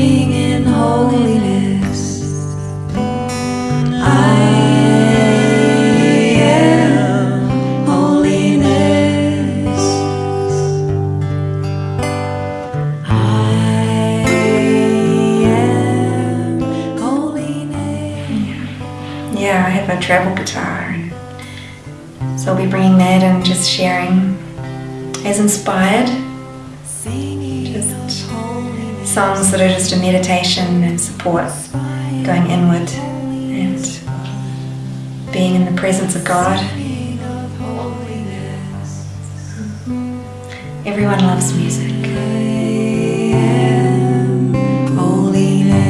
in holiness. I am holiness. I am holiness. Yeah, I have a treble guitar. So I'll be bringing that and just sharing as inspired songs that are just a meditation and support, going inward and being in the presence of God. Everyone loves music. Holiness.